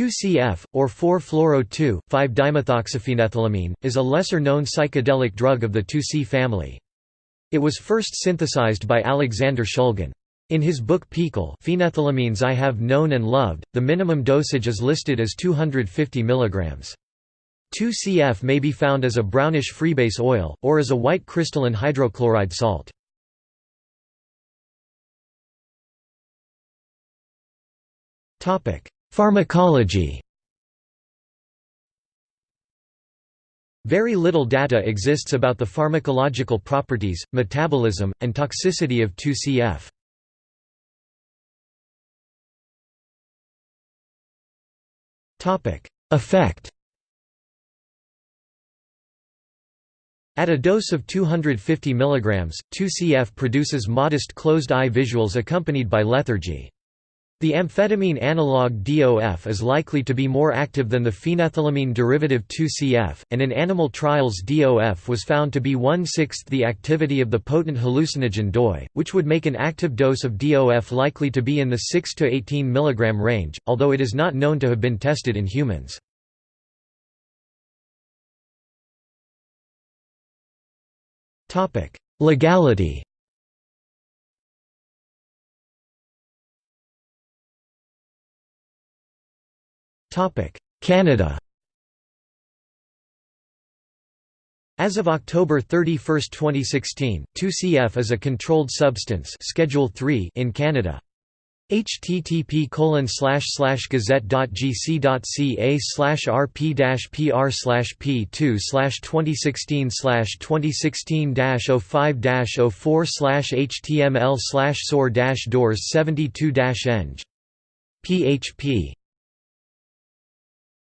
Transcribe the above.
2CF, or 4-fluoro-2,5-dimethoxyphenethylamine, is a lesser-known psychedelic drug of the 2C family. It was first synthesized by Alexander Shulgin. In his book PiHKAL Phenethylamines I Have Known and Loved, the minimum dosage is listed as 250 mg. 2CF may be found as a brownish freebase oil, or as a white crystalline hydrochloride salt. Pharmacology Very little data exists about the pharmacological properties, metabolism, and toxicity of 2CF. Effect At a dose of 250 mg, 2CF produces modest closed-eye visuals accompanied by lethargy. The amphetamine analog DOF is likely to be more active than the phenethylamine derivative 2CF, and in animal trials DOF was found to be one-sixth the activity of the potent hallucinogen DOI, which would make an active dose of DOF likely to be in the 6 to 18 mg range, although it is not known to have been tested in humans. Legality Canada As of October 31, 2016, 2CF is a controlled substance Schedule 3 in Canada. http slash slash gazette.gc.ca slash rp pr slash p2 slash 2016 slash 2016 05 04 slash html slash dash doors 72 eng php